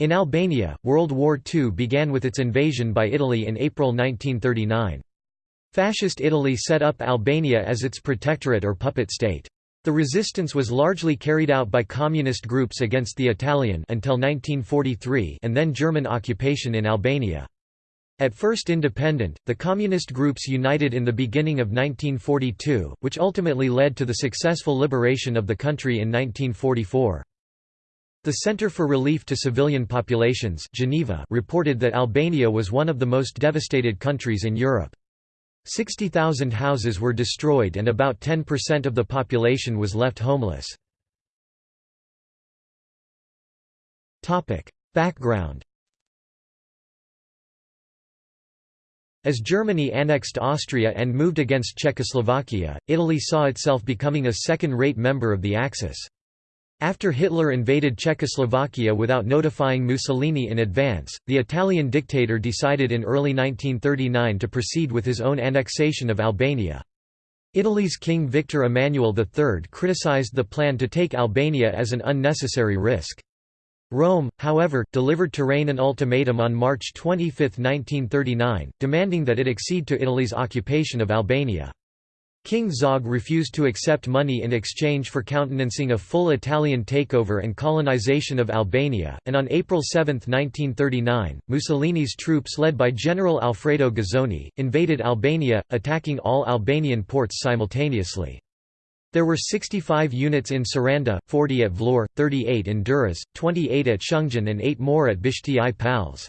In Albania, World War II began with its invasion by Italy in April 1939. Fascist Italy set up Albania as its protectorate or puppet state. The resistance was largely carried out by communist groups against the Italian until 1943 and then German occupation in Albania. At first independent, the communist groups united in the beginning of 1942, which ultimately led to the successful liberation of the country in 1944. The Center for Relief to Civilian Populations Geneva reported that Albania was one of the most devastated countries in Europe. 60,000 houses were destroyed and about 10% of the population was left homeless. Background As Germany annexed Austria and moved against Czechoslovakia, Italy saw itself becoming a second-rate member of the Axis. After Hitler invaded Czechoslovakia without notifying Mussolini in advance, the Italian dictator decided in early 1939 to proceed with his own annexation of Albania. Italy's King Victor Emmanuel III criticized the plan to take Albania as an unnecessary risk. Rome, however, delivered Tirana an ultimatum on March 25, 1939, demanding that it accede to Italy's occupation of Albania. King Zog refused to accept money in exchange for countenancing a full Italian takeover and colonization of Albania, and on April 7, 1939, Mussolini's troops led by General Alfredo Guzzoni, invaded Albania, attacking all Albanian ports simultaneously. There were 65 units in Saranda, 40 at Vlorë, 38 in Durrës, 28 at Shëngjin and 8 more at Bishti i Palës.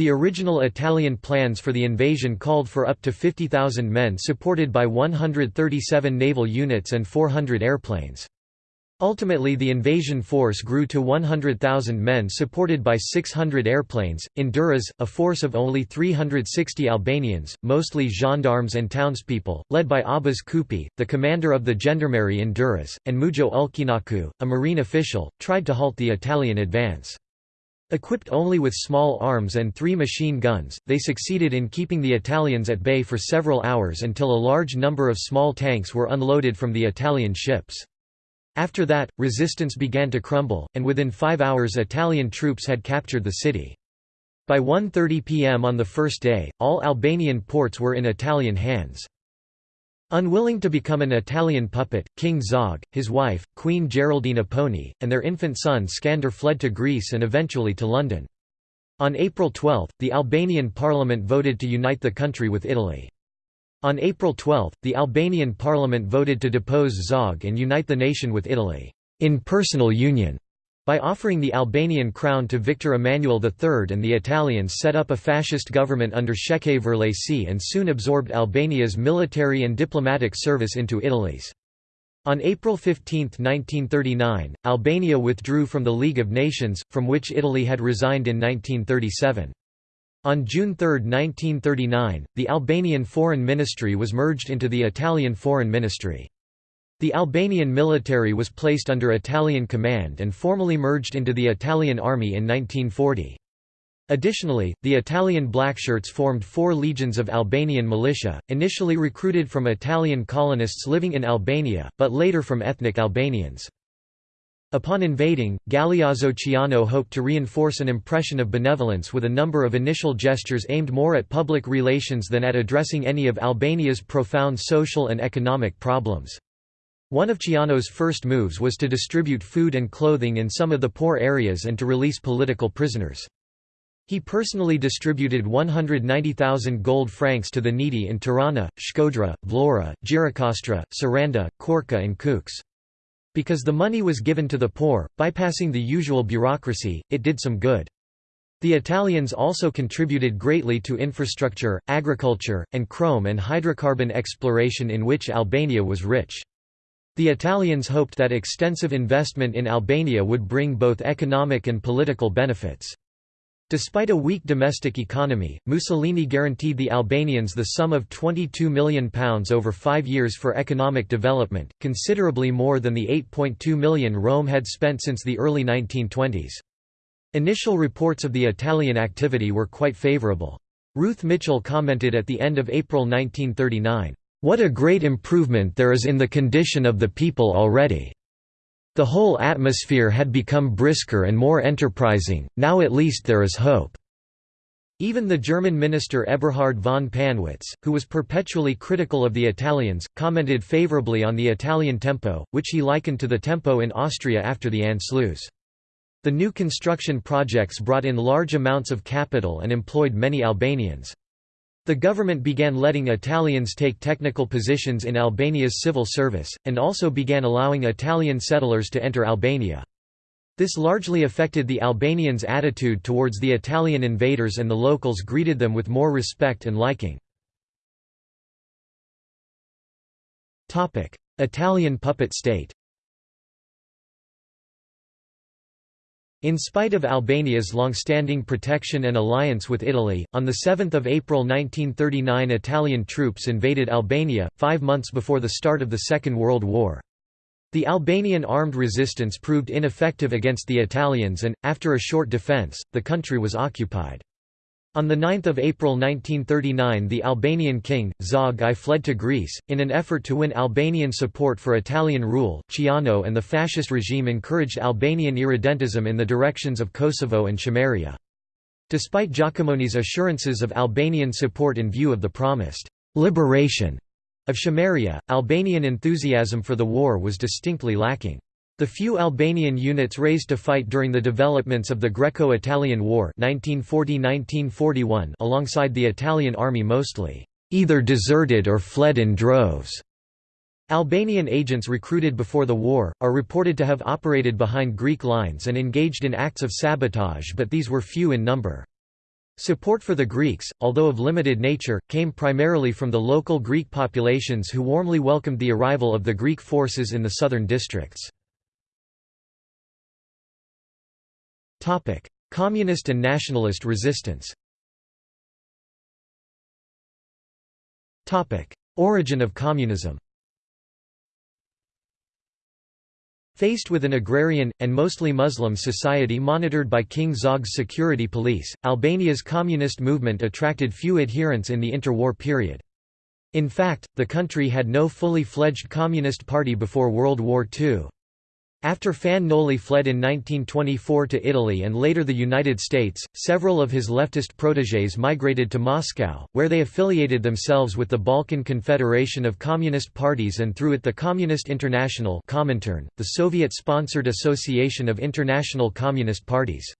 The original Italian plans for the invasion called for up to 50,000 men supported by 137 naval units and 400 airplanes. Ultimately the invasion force grew to 100,000 men supported by 600 airplanes. In Durrës, a force of only 360 Albanians, mostly gendarmes and townspeople, led by Abbas Kupi, the commander of the gendarmerie in Durrës, and Mujo Ulqinaku, a marine official, tried to halt the Italian advance. Equipped only with small arms and three machine guns, they succeeded in keeping the Italians at bay for several hours until a large number of small tanks were unloaded from the Italian ships. After that, resistance began to crumble, and within five hours Italian troops had captured the city. By 1.30 pm on the first day, all Albanian ports were in Italian hands. Unwilling to become an Italian puppet, King Zog, his wife, Queen Geraldine Apponyi, and their infant son Skander fled to Greece and eventually to London. On April 12, the Albanian parliament voted to unite the country with Italy. On April 12, the Albanian parliament voted to depose Zog and unite the nation with Italy, in personal union, by offering the Albanian crown to Victor Emmanuel III and the Italians set up a fascist government under Shefqet Vërlaci and soon absorbed Albania's military and diplomatic service into Italy's. On April 15, 1939, Albania withdrew from the League of Nations, from which Italy had resigned in 1937. On June 3, 1939, the Albanian Foreign Ministry was merged into the Italian Foreign Ministry. The Albanian military was placed under Italian command and formally merged into the Italian Army in 1940. Additionally, the Italian Blackshirts formed four legions of Albanian militia, initially recruited from Italian colonists living in Albania, but later from ethnic Albanians. Upon invading, Galeazzo Ciano hoped to reinforce an impression of benevolence with a number of initial gestures aimed more at public relations than at addressing any of Albania's profound social and economic problems. One of Ciano's first moves was to distribute food and clothing in some of the poor areas and to release political prisoners. He personally distributed 190,000 gold francs to the needy in Tirana, Shkodra, Vlora, Gjirokastra, Saranda, Korça and Kukës. Because the money was given to the poor, bypassing the usual bureaucracy, it did some good. The Italians also contributed greatly to infrastructure, agriculture, and chrome and hydrocarbon exploration in which Albania was rich. The Italians hoped that extensive investment in Albania would bring both economic and political benefits. Despite a weak domestic economy, Mussolini guaranteed the Albanians the sum of £22 million over five years for economic development, considerably more than the £8.2 million Rome had spent since the early 1920s. Initial reports of the Italian activity were quite favourable. Ruth Mitchell commented at the end of April 1939, "...what a great improvement there is in the condition of the people already." The whole atmosphere had become brisker and more enterprising, now at least there is hope." Even the German minister Eberhard von Pannwitz, who was perpetually critical of the Italians, commented favorably on the Italian tempo, which he likened to the tempo in Austria after the Anschluss. The new construction projects brought in large amounts of capital and employed many Albanians. The government began letting Italians take technical positions in Albania's civil service, and also began allowing Italian settlers to enter Albania. This largely affected the Albanians' attitude towards the Italian invaders and the locals greeted them with more respect and liking. Italian puppet state In spite of Albania's long-standing protection and alliance with Italy, on 7 April 1939 Italian troops invaded Albania, five months before the start of the Second World War. The Albanian armed resistance proved ineffective against the Italians and, after a short defence, the country was occupied. On 9 April 1939 the Albanian king, Zog I fled to Greece, in an effort to win Albanian support for Italian rule, Ciano and the fascist regime encouraged Albanian irredentism in the directions of Kosovo and Chameria. Despite Jacomoni's assurances of Albanian support in view of the promised «liberation» Of Chameria, Albanian enthusiasm for the war was distinctly lacking. The few Albanian units raised to fight during the developments of the Greco-Italian War 1940–1941 alongside the Italian army mostly, "...either deserted or fled in droves." Albanian agents recruited before the war, are reported to have operated behind Greek lines and engaged in acts of sabotage but these were few in number. Support for the Greeks, although of limited nature, came primarily from the local Greek populations who warmly welcomed the arrival of the Greek forces in the southern districts. Communist and nationalist resistance Origin of communism Faced with an agrarian, and mostly Muslim society monitored by King Zog's security police, Albania's communist movement attracted few adherents in the interwar period. In fact, the country had no fully fledged communist party before World War II. After Fan Noli fled in 1924 to Italy and later the United States, several of his leftist protégés migrated to Moscow, where they affiliated themselves with the Balkan Confederation of Communist Parties and through it the Communist International Comintern, the Soviet-sponsored Association of International Communist Parties.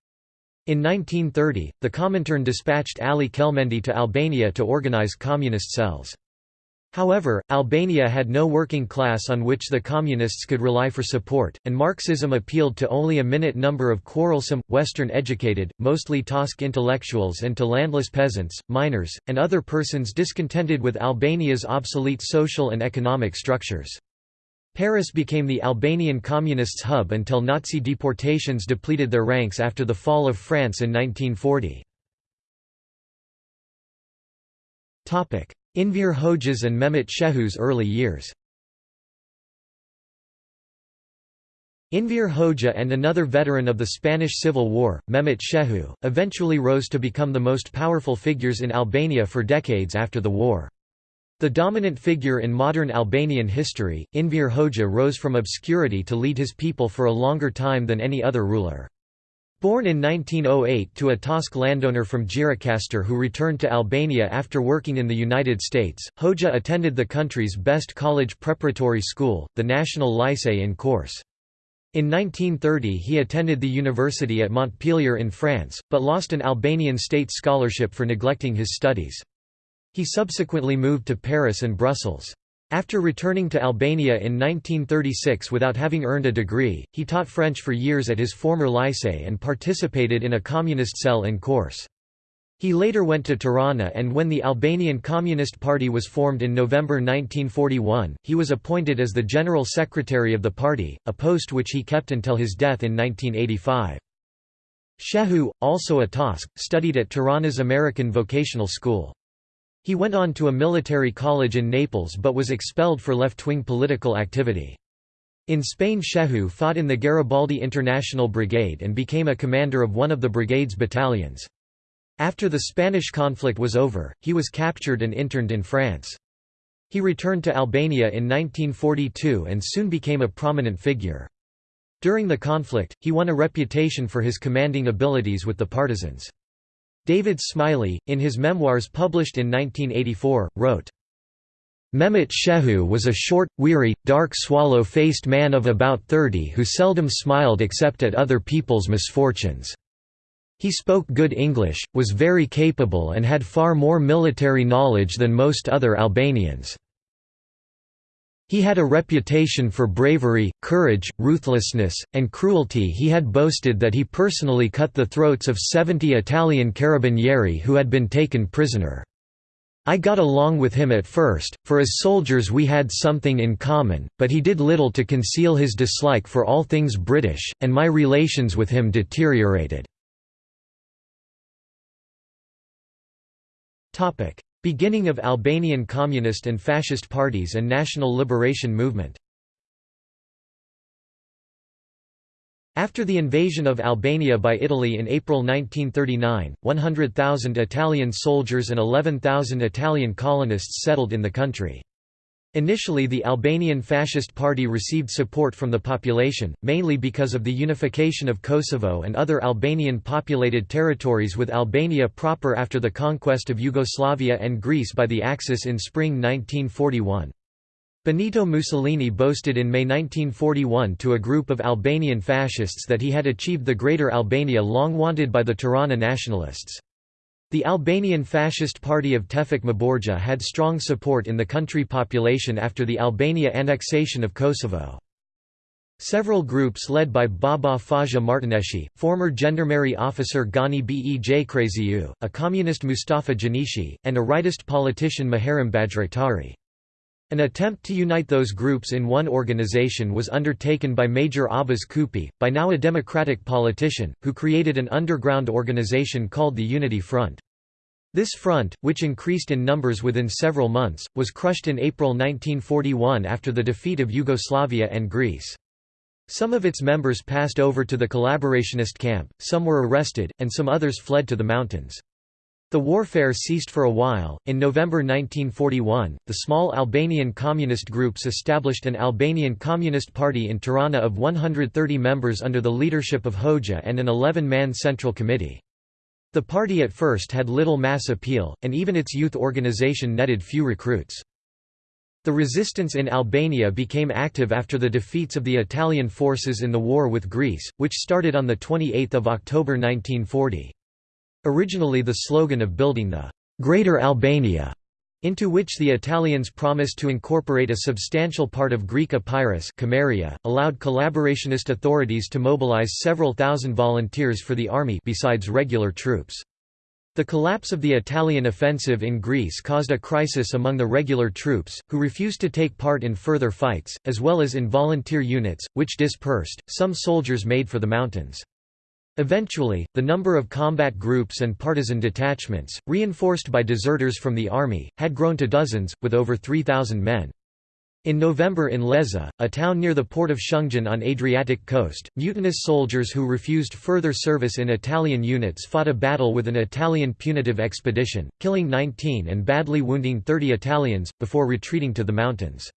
In 1930, the Comintern dispatched Ali Kelmendi to Albania to organize communist cells. However, Albania had no working class on which the Communists could rely for support, and Marxism appealed to only a minute number of quarrelsome, Western-educated, mostly Tosk intellectuals and to landless peasants, miners, and other persons discontented with Albania's obsolete social and economic structures. Paris became the Albanian Communists' hub until Nazi deportations depleted their ranks after the fall of France in 1940. Enver Hoxha's and Mehmet Shehu's early years Enver Hoxha and another veteran of the Spanish Civil War, Mehmet Shehu, eventually rose to become the most powerful figures in Albania for decades after the war. The dominant figure in modern Albanian history, Enver Hoxha rose from obscurity to lead his people for a longer time than any other ruler. Born in 1908 to a Tosk landowner from Gjirokastër who returned to Albania after working in the United States, Hoxha attended the country's best college preparatory school, the National Lycée in Korçë. In 1930 he attended the university at Montpellier in France, but lost an Albanian state scholarship for neglecting his studies. He subsequently moved to Paris and Brussels. After returning to Albania in 1936 without having earned a degree, he taught French for years at his former lycée and participated in a communist cell in Korçë. He later went to Tirana and when the Albanian Communist Party was formed in November 1941, he was appointed as the General Secretary of the party, a post which he kept until his death in 1985. Shehu, also a Tosk, studied at Tirana's American Vocational School. He went on to a military college in Naples but was expelled for left-wing political activity. In Spain Shehu fought in the Garibaldi International Brigade and became a commander of one of the brigade's battalions. After the Spanish conflict was over, he was captured and interned in France. He returned to Albania in 1942 and soon became a prominent figure. During the conflict, he won a reputation for his commanding abilities with the partisans. David Smiley, in his memoirs published in 1984, wrote, Mehmet Shehu was a short, weary, dark swallow-faced man of about thirty who seldom smiled except at other people's misfortunes. He spoke good English, was very capable and had far more military knowledge than most other Albanians. He had a reputation for bravery, courage, ruthlessness, and cruelty he had boasted that he personally cut the throats of 70 Italian carabinieri who had been taken prisoner. I got along with him at first, for as soldiers we had something in common, but he did little to conceal his dislike for all things British, and my relations with him deteriorated. Beginning of Albanian Communist and Fascist parties and National Liberation Movement After the invasion of Albania by Italy in April 1939, 100,000 Italian soldiers and 11,000 Italian colonists settled in the country. Initially the Albanian Fascist Party received support from the population, mainly because of the unification of Kosovo and other Albanian populated territories with Albania proper after the conquest of Yugoslavia and Greece by the Axis in spring 1941. Benito Mussolini boasted in May 1941 to a group of Albanian fascists that he had achieved the Greater Albania long wanted by the Tirana nationalists. The Albanian Fascist Party of Tevfik Mborgja had strong support in the country population after the Albania annexation of Kosovo. Several groups led by Baba Faja Martineshi, former gendarmerie officer Gani Bej Kryeziu, a communist Mustafa Gjinishi, and a rightist politician Muharrem Bajraktari. An attempt to unite those groups in one organization was undertaken by Major Abbas Kupi, by now a democratic politician, who created an underground organization called the Unity Front. This front, which increased in numbers within several months, was crushed in April 1941 after the defeat of Yugoslavia and Greece. Some of its members passed over to the collaborationist camp, some were arrested, and some others fled to the mountains. The warfare ceased for a while. In November 1941, the small Albanian communist groups established an Albanian Communist Party in Tirana of 130 members under the leadership of Hoxha and an 11 man central committee. The party at first had little mass appeal, and even its youth organization netted few recruits. The resistance in Albania became active after the defeats of the Italian forces in the war with Greece, which started on 28 October 1940. Originally the slogan of building the «Greater Albania» into which the Italians promised to incorporate a substantial part of Greek Epirus Chameria, allowed collaborationist authorities to mobilize several thousand volunteers for the army besides regular troops. The collapse of the Italian offensive in Greece caused a crisis among the regular troops, who refused to take part in further fights, as well as in volunteer units, which dispersed. Some soldiers made for the mountains. Eventually, the number of combat groups and partisan detachments, reinforced by deserters from the army, had grown to dozens, with over 3,000 men. In November in Lezhë, a town near the port of Shëngjin on Adriatic coast, mutinous soldiers who refused further service in Italian units fought a battle with an Italian punitive expedition, killing 19 and badly wounding 30 Italians, before retreating to the mountains.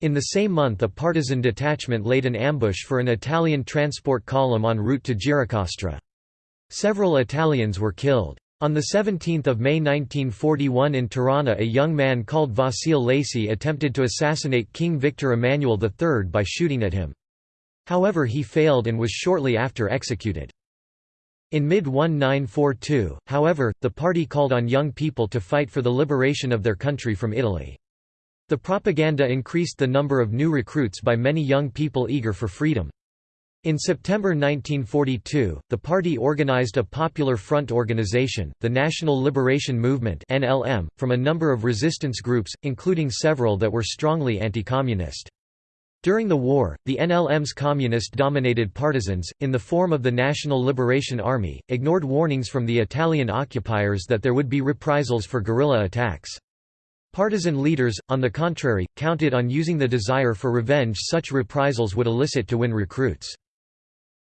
In the same month a partisan detachment laid an ambush for an Italian transport column en route to Gjirokastra. Several Italians were killed. On 17 May 1941 in Tirana a young man called Vasil Laçi attempted to assassinate King Victor Emmanuel III by shooting at him. However he failed and was shortly after executed. In mid-1942, however, the party called on young people to fight for the liberation of their country from Italy. The propaganda increased the number of new recruits by many young people eager for freedom. In September 1942, the party organized a Popular Front organization, the National Liberation Movement (NLM), from a number of resistance groups, including several that were strongly anti-communist. During the war, the NLM's communist-dominated partisans, in the form of the National Liberation Army, ignored warnings from the Italian occupiers that there would be reprisals for guerrilla attacks. Partisan leaders, on the contrary, counted on using the desire for revenge such reprisals would elicit to win recruits.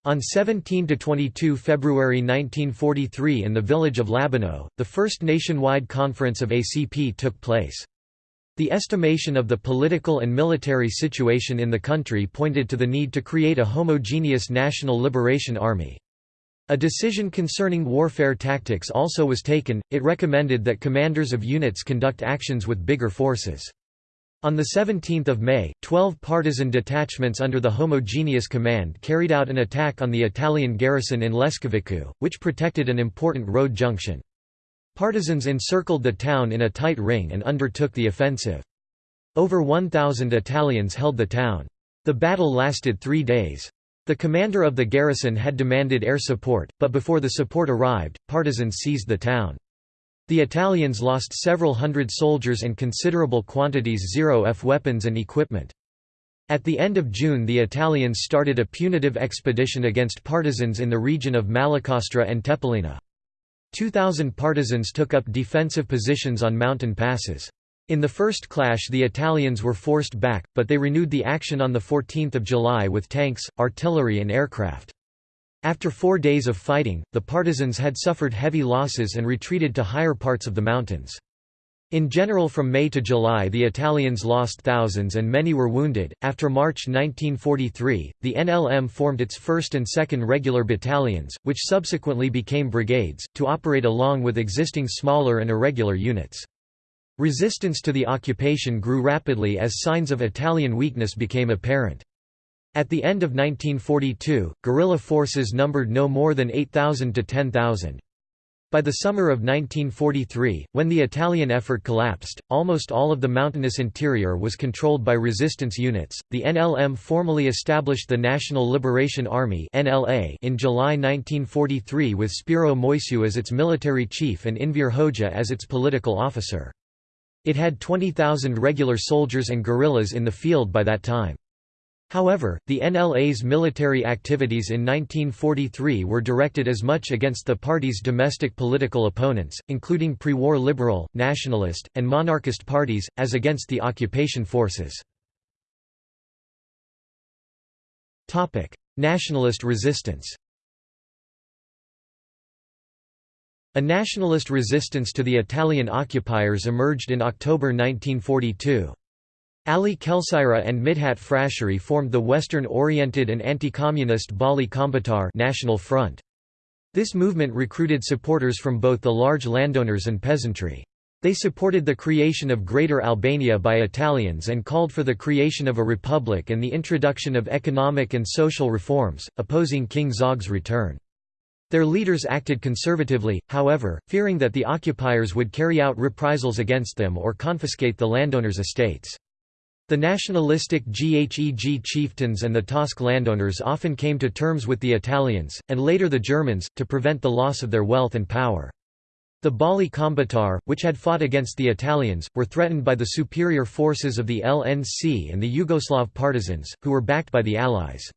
On 17–22 February 1943 in the village of Labinot, the first nationwide conference of ACP took place. The estimation of the political and military situation in the country pointed to the need to create a homogeneous National Liberation Army. A decision concerning warfare tactics also was taken, it recommended that commanders of units conduct actions with bigger forces. On 17 May, 12 partisan detachments under the homogeneous command carried out an attack on the Italian garrison in Leskovicu, which protected an important road junction. Partisans encircled the town in a tight ring and undertook the offensive. Over 1,000 Italians held the town. The battle lasted three days. The commander of the garrison had demanded air support, but before the support arrived, partisans seized the town. The Italians lost several hundred soldiers and considerable quantities Zero-F weapons and equipment. At the end of June the Italians started a punitive expedition against partisans in the region of Malakostra and Tepelina. Two thousand partisans took up defensive positions on mountain passes. In the first clash the Italians were forced back, but they renewed the action on 14 July with tanks, artillery and aircraft. After four days of fighting, the partisans had suffered heavy losses and retreated to higher parts of the mountains. In general from May to July the Italians lost thousands and many were wounded. After March 1943, the NLM formed its 1st and 2nd regular battalions, which subsequently became brigades, to operate along with existing smaller and irregular units. Resistance to the occupation grew rapidly as signs of Italian weakness became apparent. At the end of 1942, guerrilla forces numbered no more than 8,000 to 10,000. By the summer of 1943, when the Italian effort collapsed, almost all of the mountainous interior was controlled by resistance units. The NLM formally established the National Liberation Army (NLA) in July 1943 with Spiro Moisiu as its military chief and Enver Hoxha as its political officer. It had 20,000 regular soldiers and guerrillas in the field by that time. However, the NLA's military activities in 1943 were directed as much against the party's domestic political opponents, including pre-war liberal, nationalist, and monarchist parties, as against the occupation forces. Nationalist resistance A nationalist resistance to the Italian occupiers emerged in October 1942. Ali Këlcyra and Midhat Frasheri formed the Western-oriented and anti-communist Balli Kombëtar National Front. This movement recruited supporters from both the large landowners and peasantry. They supported the creation of Greater Albania by Italians and called for the creation of a republic and the introduction of economic and social reforms, opposing King Zog's return. Their leaders acted conservatively, however, fearing that the occupiers would carry out reprisals against them or confiscate the landowners' estates. The nationalistic Gheg chieftains and the Tosk landowners often came to terms with the Italians, and later the Germans, to prevent the loss of their wealth and power. The Balli Kombëtar, which had fought against the Italians, were threatened by the superior forces of the LNC and the Yugoslav partisans, who were backed by the Allies.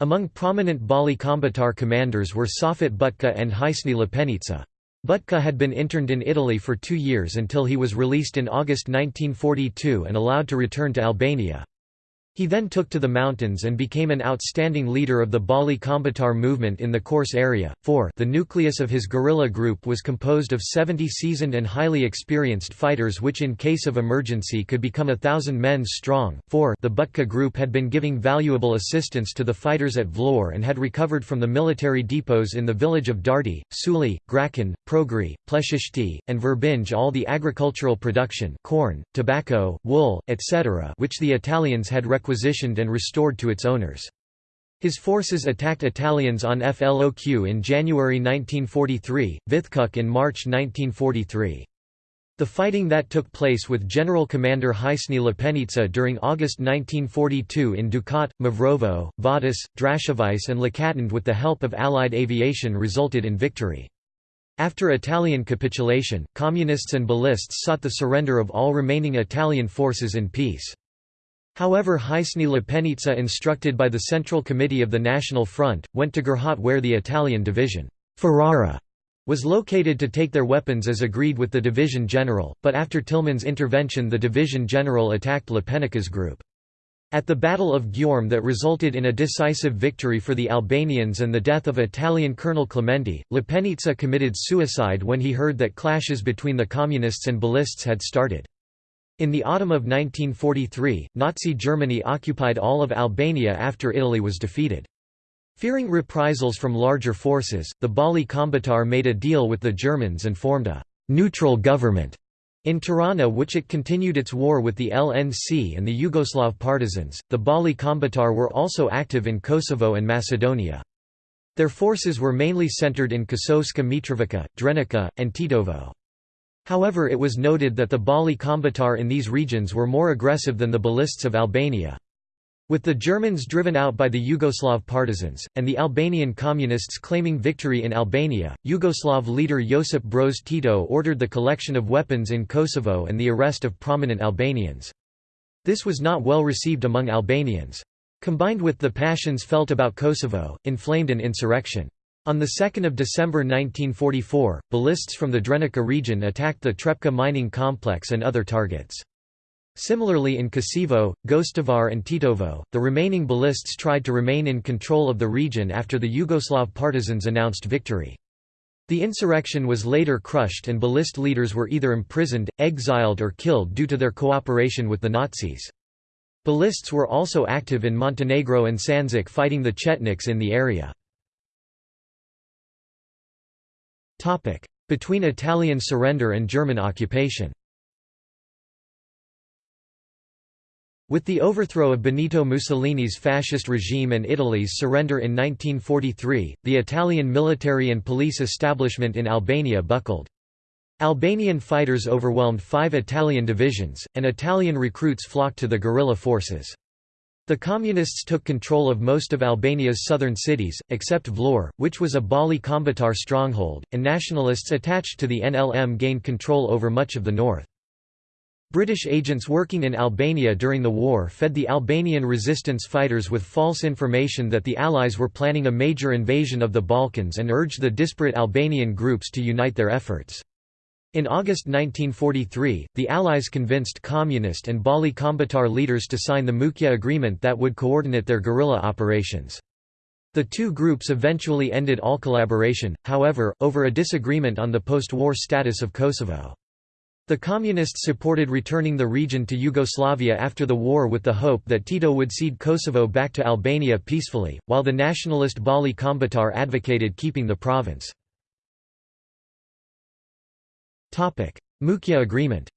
Among prominent Balli Kombëtar commanders were Safet Butka and Hysni Lepenica. Butka had been interned in Italy for two years until he was released in August 1942 and allowed to return to Albania. He then took to the mountains and became an outstanding leader of the Balli Kombëtar movement in the course area. 4 The nucleus of his guerrilla group was composed of 70 seasoned and highly experienced fighters which in case of emergency could become a thousand men strong. 4 The Butka group had been giving valuable assistance to the fighters at Vlorë and had recovered from the military depots in the village of Darti, Suli, Graçan, Progri, Pleshishti, and Verbinj all the agricultural production corn, tobacco, wool, etc. which the Italians had requisitioned and restored to its owners. His forces attacked Italians on Floq in January 1943, Vithkuk in March 1943. The fighting that took place with General Commander Hysni Lepenica during August 1942 in Dukat, Mavrovo, Vadis, Drashevice and Lakatinde with the help of Allied aviation resulted in victory. After Italian capitulation, Communists and Ballists sought the surrender of all remaining Italian forces in peace. However Hysni Lepenica instructed by the Central Committee of the National Front, went to Gërhat where the Italian division Ferrara was located to take their weapons as agreed with the division general, but after Tillmann's intervention the division general attacked Lepenica's group. At the Battle of Gjorm that resulted in a decisive victory for the Albanians and the death of Italian Colonel Clementi, Lepenica committed suicide when he heard that clashes between the Communists and Ballists had started. In the autumn of 1943, Nazi Germany occupied all of Albania after Italy was defeated. Fearing reprisals from larger forces, the Balli Kombëtar made a deal with the Germans and formed a «neutral government» in Tirana which it continued its war with the LNC and the Yugoslav partisans. The Balli Kombëtar were also active in Kosovo and Macedonia. Their forces were mainly centered in Kosovska Mitrovica, Drenica, and Tetovo. However it was noted that the Balli Kombëtar in these regions were more aggressive than the Balists of Albania. With the Germans driven out by the Yugoslav partisans, and the Albanian communists claiming victory in Albania, Yugoslav leader Josip Broz Tito ordered the collection of weapons in Kosovo and the arrest of prominent Albanians. This was not well received among Albanians. Combined with the passions felt about Kosovo, inflamed an insurrection. On 2 December 1944, ballists from the Drenica region attacked the Trepča mining complex and other targets. Similarly in Kosevo, Gostivar and Tetovo, the remaining ballists tried to remain in control of the region after the Yugoslav partisans announced victory. The insurrection was later crushed and ballist leaders were either imprisoned, exiled or killed due to their cooperation with the Nazis. Ballists were also active in Montenegro and Sandžak fighting the Chetniks in the area. Between Italian surrender and German occupation With the overthrow of Benito Mussolini's fascist regime and Italy's surrender in 1943, the Italian military and police establishment in Albania buckled. Albanian fighters overwhelmed five Italian divisions, and Italian recruits flocked to the guerrilla forces. The Communists took control of most of Albania's southern cities, except Vlorë, which was a Balli Kombëtar stronghold, and nationalists attached to the NLM gained control over much of the north. British agents working in Albania during the war fed the Albanian resistance fighters with false information that the Allies were planning a major invasion of the Balkans and urged the disparate Albanian groups to unite their efforts. In August 1943, the Allies convinced Communist and Balli Kombëtar leaders to sign the Mukja Agreement that would coordinate their guerrilla operations. The two groups eventually ended all collaboration, however, over a disagreement on the post-war status of Kosovo. The Communists supported returning the region to Yugoslavia after the war with the hope that Tito would cede Kosovo back to Albania peacefully, while the nationalist Balli Kombëtar advocated keeping the province. Mukja Agreement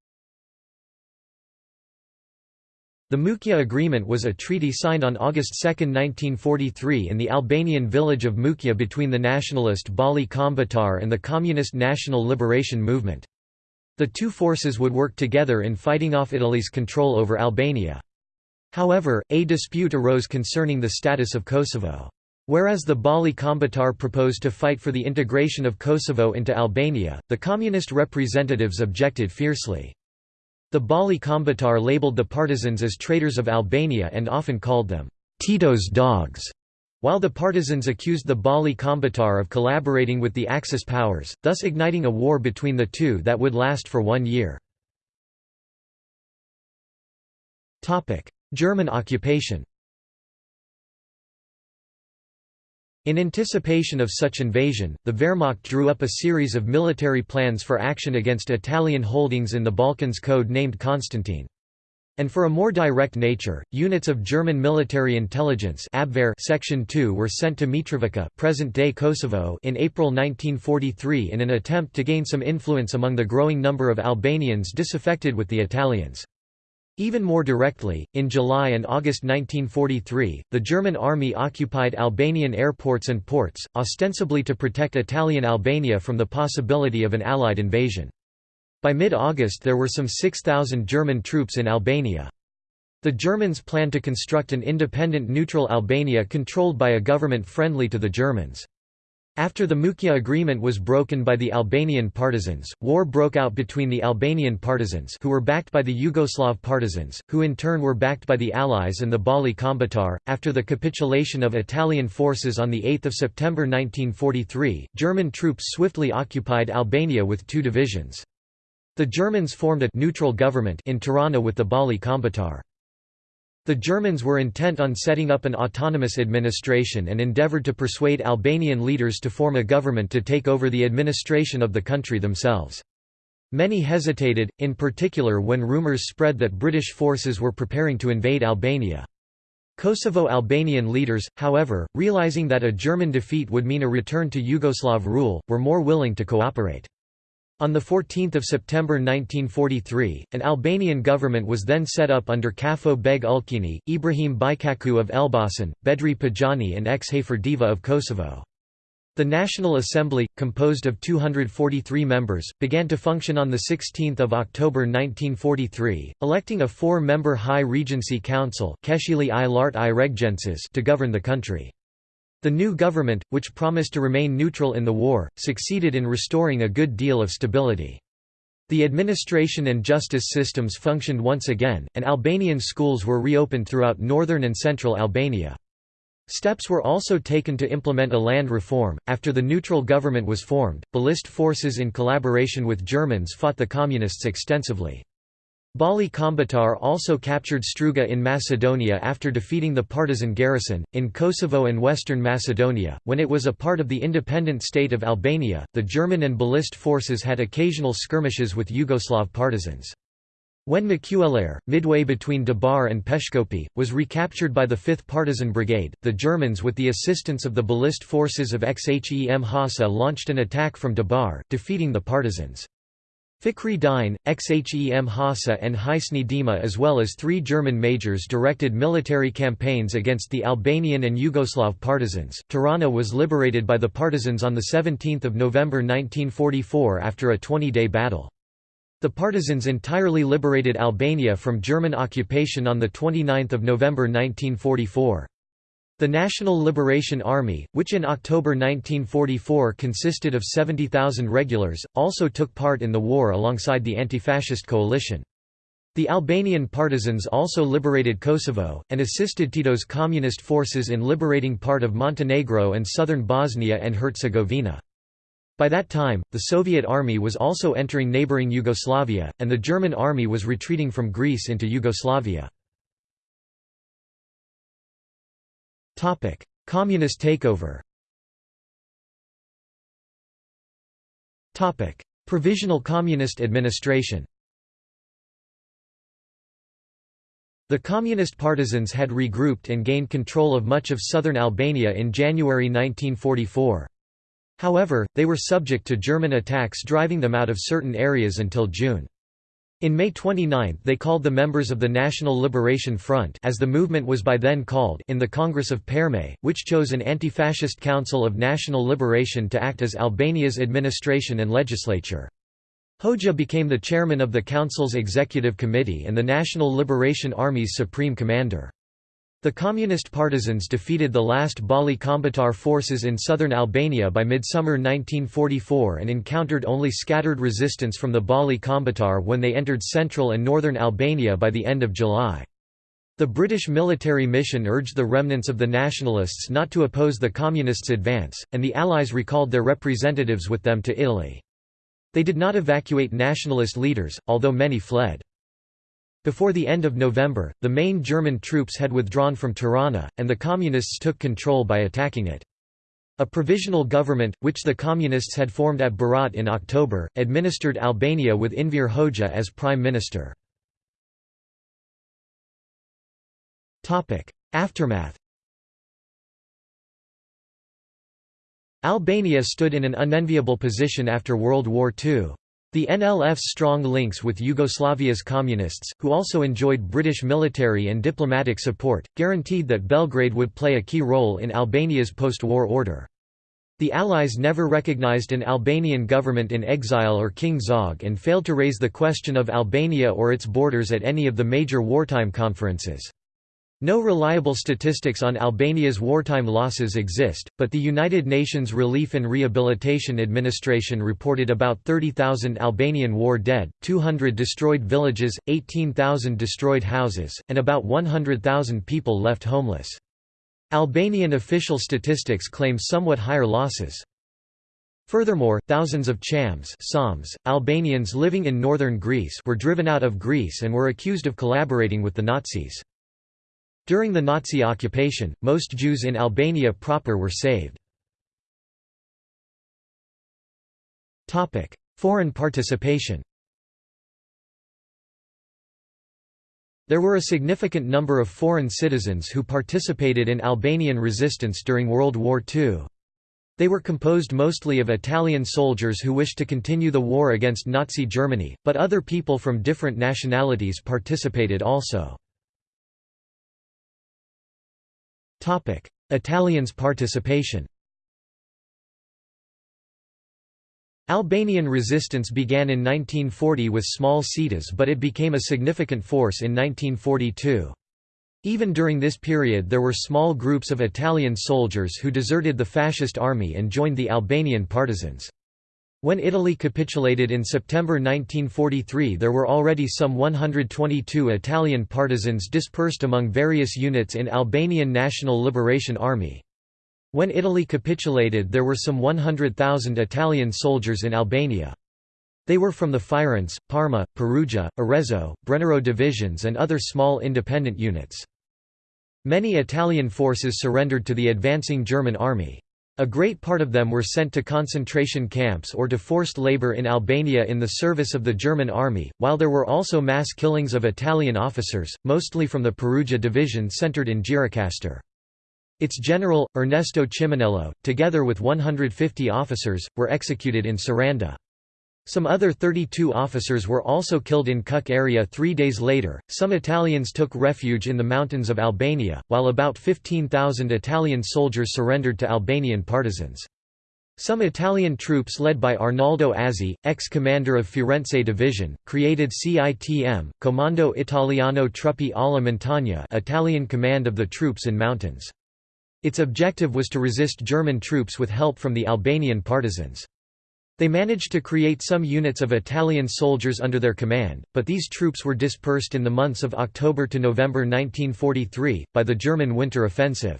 The Mukja Agreement was a treaty signed on August 2, 1943 in the Albanian village of Mukja between the nationalist Balli Kombëtar and the Communist National Liberation Movement. The two forces would work together in fighting off Italy's control over Albania. However, a dispute arose concerning the status of Kosovo. Whereas the Balli Kombëtar proposed to fight for the integration of Kosovo into Albania, the communist representatives objected fiercely. The Balli Kombëtar labeled the partisans as traitors of Albania and often called them, Tito's dogs, while the partisans accused the Balli Kombëtar of collaborating with the Axis powers, thus igniting a war between the two that would last for one year. German occupation In anticipation of such invasion, the Wehrmacht drew up a series of military plans for action against Italian holdings in the Balkans code named Constantine. And for a more direct nature, units of German military intelligence Abwehr Section 2 were sent to Mitrovica present-day Kosovo in April 1943 in an attempt to gain some influence among the growing number of Albanians disaffected with the Italians. Even more directly, in July and August 1943, the German army occupied Albanian airports and ports, ostensibly to protect Italian Albania from the possibility of an Allied invasion. By mid-August there were some 6,000 German troops in Albania. The Germans planned to construct an independent neutral Albania controlled by a government friendly to the Germans. After the Mukja agreement was broken by the Albanian partisans, war broke out between the Albanian partisans who were backed by the Yugoslav partisans, who in turn were backed by the Allies and the Balli Kombëtar. After the capitulation of Italian forces on 8 September 1943, German troops swiftly occupied Albania with two divisions. The Germans formed a «neutral government» in Tirana with the Balli Kombëtar. The Germans were intent on setting up an autonomous administration and endeavoured to persuade Albanian leaders to form a government to take over the administration of the country themselves. Many hesitated, in particular when rumours spread that British forces were preparing to invade Albania. Kosovo Albanian leaders, however, realizing that a German defeat would mean a return to Yugoslav rule, were more willing to cooperate. On 14 September 1943, an Albanian government was then set up under Kafo Beg Ulkini, Ibrahim Bajkaku of Elbasan, Bedri Pejani and Xhafer Deva of Kosovo. The National Assembly, composed of 243 members, began to function on 16 October 1943, electing a four-member High Regency Council to govern the country. The new government, which promised to remain neutral in the war, succeeded in restoring a good deal of stability. The administration and justice systems functioned once again, and Albanian schools were reopened throughout northern and central Albania. Steps were also taken to implement a land reform. After the neutral government was formed, Balist forces in collaboration with Germans fought the Communists extensively. Balli Kombëtar also captured Struga in Macedonia after defeating the partisan garrison. In Kosovo and Western Macedonia, when it was a part of the independent state of Albania, the German and Balist forces had occasional skirmishes with Yugoslav partisans. When Maqellarë, midway between Debar and Peshkopi, was recaptured by the 5th Partisan Brigade, the Germans with the assistance of the Balist forces of Xhem Hasa launched an attack from Debar, defeating the partisans. Fikri Dine, Xhem Hasa and Hisni Dima as well as three German majors directed military campaigns against the Albanian and Yugoslav partisans. Tirana was liberated by the partisans on 17 November 1944 after a 20-day battle. The partisans entirely liberated Albania from German occupation on 29 November 1944. The National Liberation Army, which in October 1944 consisted of 70,000 regulars, also took part in the war alongside the anti-fascist coalition. The Albanian partisans also liberated Kosovo, and assisted Tito's communist forces in liberating part of Montenegro and southern Bosnia and Herzegovina. By that time, the Soviet army was also entering neighboring Yugoslavia, and the German army was retreating from Greece into Yugoslavia. Communist takeover Topic: Provisional Communist administration The Communist partisans had regrouped and gained control of much of southern Albania in January 1944. However, they were subject to German attacks driving them out of certain areas until June. In May 29 they called the members of the National Liberation Front as the movement was by then called in the Congress of Perme, which chose an anti-fascist Council of National Liberation to act as Albania's administration and legislature. Hoxha became the chairman of the Council's executive committee and the National Liberation Army's supreme commander. The communist partisans defeated the last Balli Kombëtar forces in southern Albania by midsummer 1944 and encountered only scattered resistance from the Balli Kombëtar when they entered central and northern Albania by the end of July. The British military mission urged the remnants of the nationalists not to oppose the communists' advance, and the Allies recalled their representatives with them to Italy. They did not evacuate nationalist leaders, although many fled. Before the end of November, the main German troops had withdrawn from Tirana, and the Communists took control by attacking it. A provisional government, which the Communists had formed at Berat in October, administered Albania with Enver Hoxha as prime minister. Aftermath Albania stood in an unenviable position after World War II. The NLF's strong links with Yugoslavia's communists, who also enjoyed British military and diplomatic support, guaranteed that Belgrade would play a key role in Albania's post-war order. The Allies never recognized an Albanian government in exile or King Zog and failed to raise the question of Albania or its borders at any of the major wartime conferences. No reliable statistics on Albania's wartime losses exist, but the United Nations Relief and Rehabilitation Administration reported about 30,000 Albanian war dead, 200 destroyed villages, 18,000 destroyed houses, and about 100,000 people left homeless. Albanian official statistics claim somewhat higher losses. Furthermore, thousands of Chams Psalms, Albanians living in northern Greece were driven out of Greece and were accused of collaborating with the Nazis. During the Nazi occupation, most Jews in Albania proper were saved. Foreign participation There were a significant number of foreign citizens who participated in Albanian resistance during World War II. They were composed mostly of Italian soldiers who wished to continue the war against Nazi Germany, but other people from different nationalities participated also. Italians' participation Albanian resistance began in 1940 with small citas but it became a significant force in 1942. Even during this period there were small groups of Italian soldiers who deserted the fascist army and joined the Albanian partisans. When Italy capitulated in September 1943 there were already some 122 Italian partisans dispersed among various units in Albanian National Liberation Army. When Italy capitulated there were some 100,000 Italian soldiers in Albania. They were from the Firenze, Parma, Perugia, Arezzo, Brennero divisions and other small independent units. Many Italian forces surrendered to the advancing German army. A great part of them were sent to concentration camps or to forced labor in Albania in the service of the German army, while there were also mass killings of Italian officers, mostly from the Perugia division centered in Gjirokastër. Its general, Ernesto Chiminello, together with 150 officers, were executed in Saranda. Some other 32 officers were also killed in Kuç area three days later. Some Italians took refuge in the mountains of Albania, while about 15,000 Italian soldiers surrendered to Albanian partisans. Some Italian troops led by Arnaldo Azzi, ex-commander of Firenze Division, created CITM, Comando Italiano Truppe alla Montagna Italian command of the troops in mountains. Its objective was to resist German troops with help from the Albanian partisans. They managed to create some units of Italian soldiers under their command, but these troops were dispersed in the months of October to November 1943, by the German winter offensive.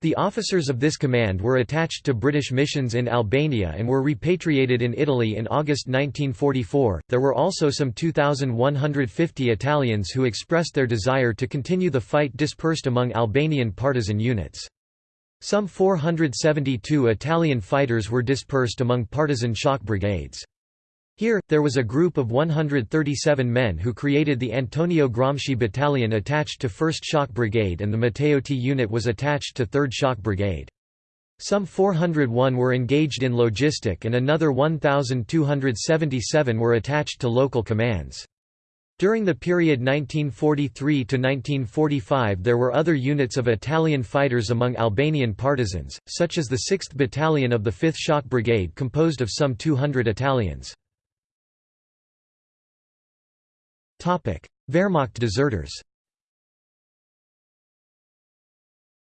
The officers of this command were attached to British missions in Albania and were repatriated in Italy in August 1944. There were also some 2,150 Italians who expressed their desire to continue the fight dispersed among Albanian partisan units. Some 472 Italian fighters were dispersed among partisan shock brigades. Here, there was a group of 137 men who created the Antonio Gramsci Battalion attached to 1st Shock Brigade and the Matteotti unit was attached to 3rd Shock Brigade. Some 401 were engaged in logistic and another 1,277 were attached to local commands. During the period 1943–1945 there were other units of Italian fighters among Albanian partisans, such as the 6th Battalion of the 5th Shock Brigade composed of some 200 Italians. Wehrmacht deserters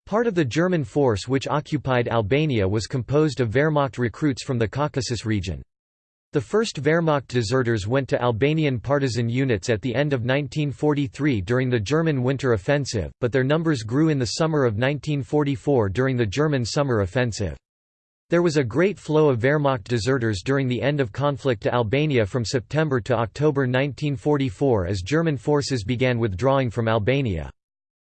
Part of the German force which occupied Albania was composed of Wehrmacht recruits from the Caucasus region. The first Wehrmacht deserters went to Albanian partisan units at the end of 1943 during the German Winter Offensive, but their numbers grew in the summer of 1944 during the German Summer Offensive. There was a great flow of Wehrmacht deserters during the end of conflict to Albania from September to October 1944 as German forces began withdrawing from Albania.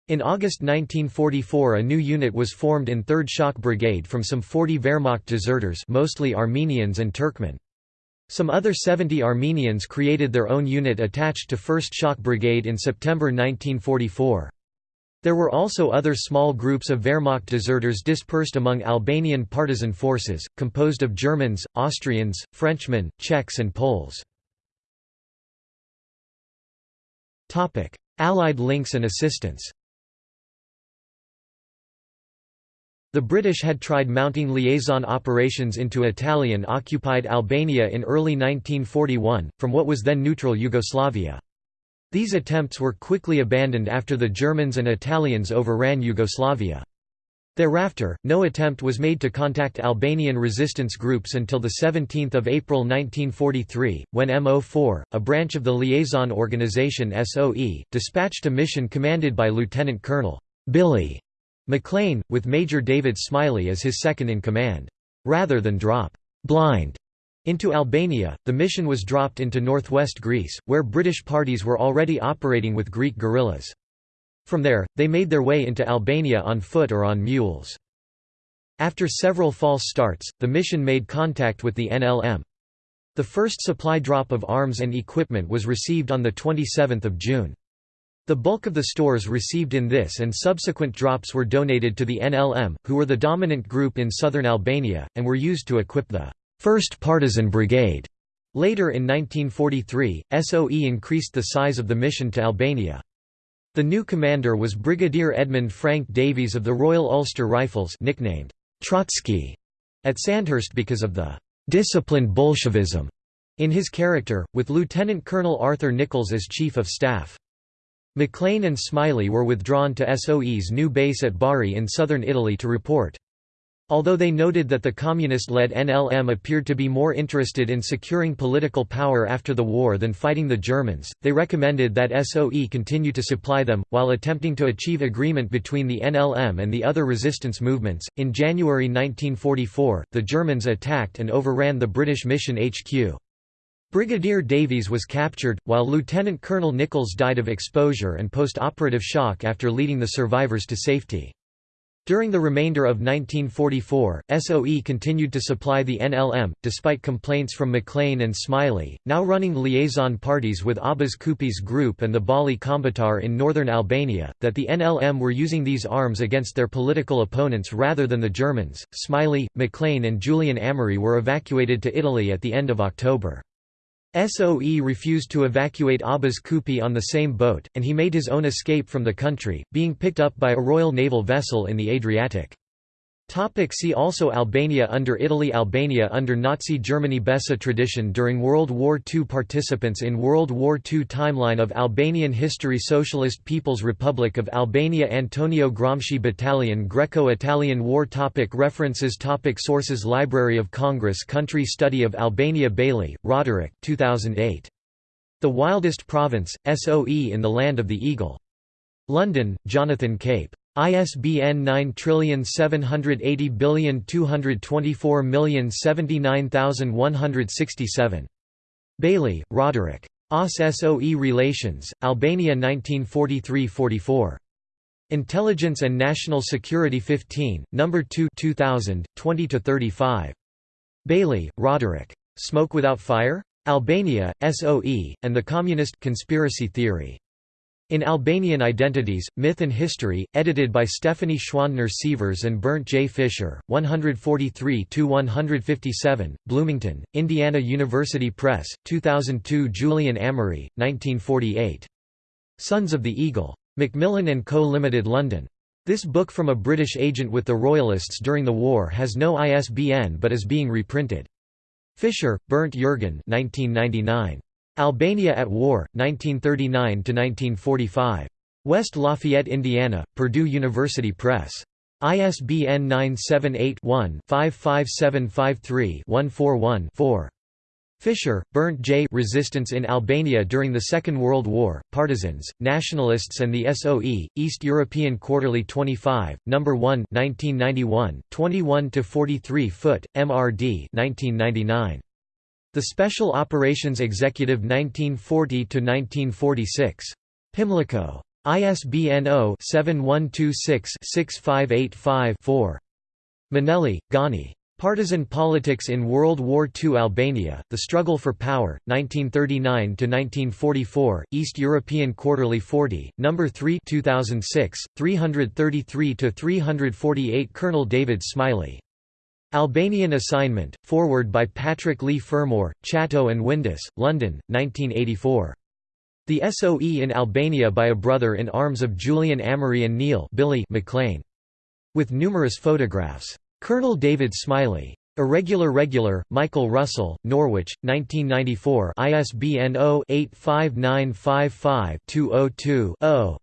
In August 1944 a new unit was formed in 3rd Shock Brigade from some 40 Wehrmacht deserters mostly Armenians and Turkmen. Some other 70 Armenians created their own unit attached to 1st Shock Brigade in September 1944. There were also other small groups of Wehrmacht deserters dispersed among Albanian partisan forces, composed of Germans, Austrians, Frenchmen, Czechs and Poles. Allied links and assistance The British had tried mounting liaison operations into Italian-occupied Albania in early 1941, from what was then neutral Yugoslavia. These attempts were quickly abandoned after the Germans and Italians overran Yugoslavia. Thereafter, no attempt was made to contact Albanian resistance groups until 17 April 1943, when MO4, a branch of the liaison organization SOE, dispatched a mission commanded by Lieutenant Colonel Billy McLean, with Major David Smiley as his second-in-command. Rather than drop «blind» into Albania, the mission was dropped into northwest Greece, where British parties were already operating with Greek guerrillas. From there, they made their way into Albania on foot or on mules. After several false starts, the mission made contact with the NLM. The first supply drop of arms and equipment was received on 27 June. The bulk of the stores received in this and subsequent drops were donated to the NLM, who were the dominant group in southern Albania, and were used to equip the 1st Partisan Brigade. Later in 1943, SOE increased the size of the mission to Albania. The new commander was Brigadier Edmund Frank Davies of the Royal Ulster Rifles nicknamed Trotsky at Sandhurst because of the disciplined Bolshevism in his character, with Lieutenant Colonel Arthur Nichols as Chief of Staff. McLean and Smiley were withdrawn to SOE's new base at Bari in southern Italy to report. Although they noted that the communist-led NLM appeared to be more interested in securing political power after the war than fighting the Germans, they recommended that SOE continue to supply them, while attempting to achieve agreement between the NLM and the other resistance movements. In January 1944, the Germans attacked and overran the British mission HQ. Brigadier Davies was captured, while Lieutenant Colonel Nichols died of exposure and post-operative shock after leading the survivors to safety. During the remainder of 1944, SOE continued to supply the NLM, despite complaints from McLean and Smiley, now running liaison parties with Abbas Kupi's group and the Balli Kombëtar in northern Albania, that the NLM were using these arms against their political opponents rather than the Germans. Smiley, McLean, and Julian Amery were evacuated to Italy at the end of October. SOE refused to evacuate Abbas Kupi on the same boat, and he made his own escape from the country, being picked up by a Royal Naval vessel in the Adriatic. Topic see also Albania under Italy Albania under Nazi Germany Besa tradition during World War II Participants in World War II Timeline of Albanian history Socialist People's Republic of Albania Antonio Gramsci Battalion Greco-Italian War topic References topic Sources Library of Congress Country Study of Albania Bailey, Roderick 2008. The Wildest Province, SOE in the Land of the Eagle. London, Jonathan Cape. ISBN 9780224079167. Bailey, Roderick. OSS-SOE Relations, Albania 1943–44. Intelligence and National Security 15, No. 2 2000, 20–35. Bailey, Roderick. Smoke Without Fire? Albania, SOE, and the Communist Conspiracy Theory. In Albanian Identities, Myth and History, edited by Stephanie Schwandner Sievers and Bernd J. Fischer, 143–157, Bloomington, Indiana University Press, 2002 Julian Amery, 1948. Sons of the Eagle. Macmillan & Co. Limited London. This book from a British agent with the Royalists during the war has no ISBN but is being reprinted. Fischer, Bernd Jürgen 1999. Albania at War, 1939–1945. West Lafayette, Indiana, Purdue University Press. ISBN 978-1-55753-141-4. Fischer, Bernd J. Resistance in Albania during the Second World War, Partisans, Nationalists and the SOE, East European Quarterly 25, No. 1 1991, 21–43 Foot, MRD 1999. The Special Operations Executive 1940–1946. Pimlico. ISBN 0-7126-6585-4. Manelli, Gani. Partisan Politics in World War II Albania, The Struggle for Power, 1939–1944, East European Quarterly 40, No. 3 2006, 333–348 Colonel David Smiley. Albanian Assignment, forward by Patrick Leigh Fermor, Chatto and Windus, London, 1984. The SOE in Albania by a brother-in-arms of Julian Amery and Neil Billy McLean. With numerous photographs. Colonel David Smiley. Irregular Regular, Michael Russell, Norwich, 1994 ISBN 0-85955-202-0.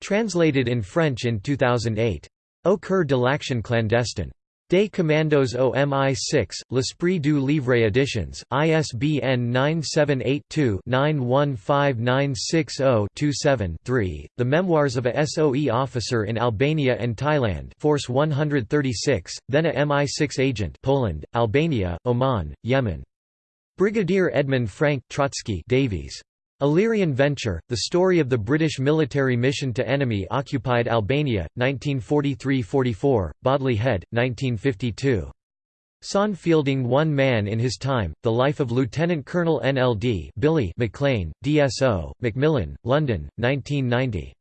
Translated in French in 2008. Au coeur de l'action clandestine. Des Commandos au MI6, L'Esprit du Livre Editions, ISBN 978-2-915960-27-3, The Memoirs of a SOE Officer in Albania and Thailand Force 136, then a MI6 agent Poland, Albania, Oman, Yemen. Brigadier Edmund Frank Trotsky Davies. Illyrian Venture, The Story of the British Military Mission to Enemy-Occupied Albania, 1943–44, Bodley Head, 1952. Xan Fielding One Man in His Time, The Life of Lieutenant Colonel NLD Billy McLean, DSO, Macmillan, London, 1990.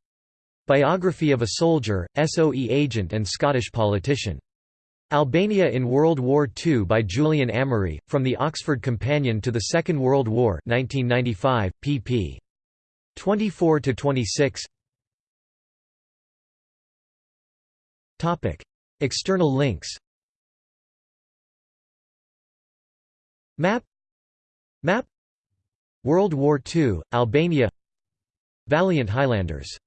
Biography of a Soldier, SOE Agent and Scottish Politician. Albania in World War II by Julian Amery, From the Oxford Companion to the Second World War 1995, pp. 24–26 External links. Map. Map. World War II, Albania. Valiant Highlanders